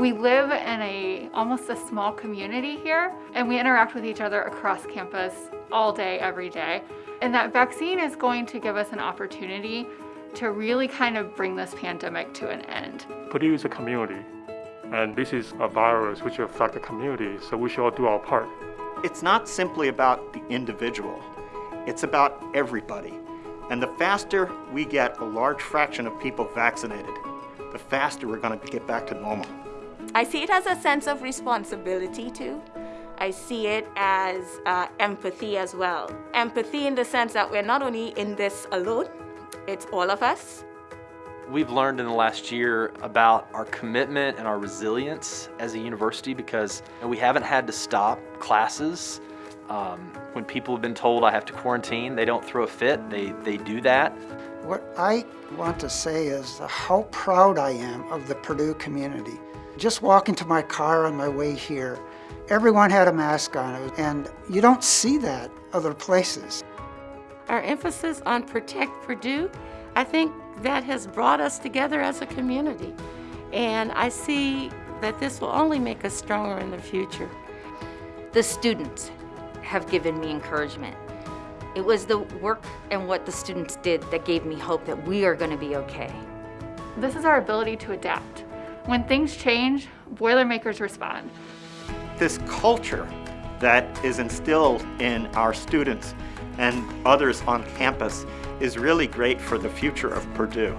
We live in a almost a small community here and we interact with each other across campus all day, every day. And that vaccine is going to give us an opportunity to really kind of bring this pandemic to an end. Purdue is a community, and this is a virus which affects affect the community, so we should all do our part. It's not simply about the individual, it's about everybody. And the faster we get a large fraction of people vaccinated, the faster we're going to get back to normal. I see it as a sense of responsibility too. I see it as uh, empathy as well. Empathy in the sense that we're not only in this alone, it's all of us. We've learned in the last year about our commitment and our resilience as a university because we haven't had to stop classes. Um, when people have been told I have to quarantine, they don't throw a fit, they, they do that. What I want to say is how proud I am of the Purdue community. Just walking to my car on my way here, everyone had a mask on, and you don't see that other places. Our emphasis on Protect Purdue, I think that has brought us together as a community. And I see that this will only make us stronger in the future. The students have given me encouragement. It was the work and what the students did that gave me hope that we are going to be okay. This is our ability to adapt. When things change, Boilermakers respond. This culture that is instilled in our students and others on campus is really great for the future of Purdue.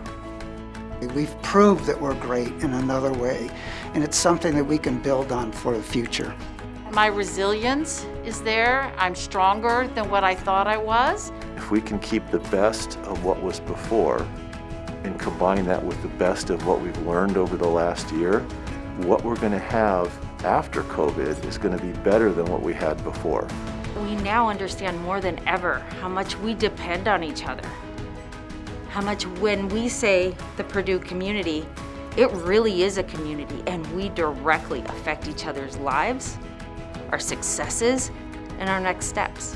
We've proved that we're great in another way, and it's something that we can build on for the future. My resilience is there. I'm stronger than what I thought I was. If we can keep the best of what was before and combine that with the best of what we've learned over the last year, what we're going to have after COVID is going to be better than what we had before. We now understand more than ever how much we depend on each other. How much when we say the Purdue community, it really is a community and we directly affect each other's lives our successes, and our next steps.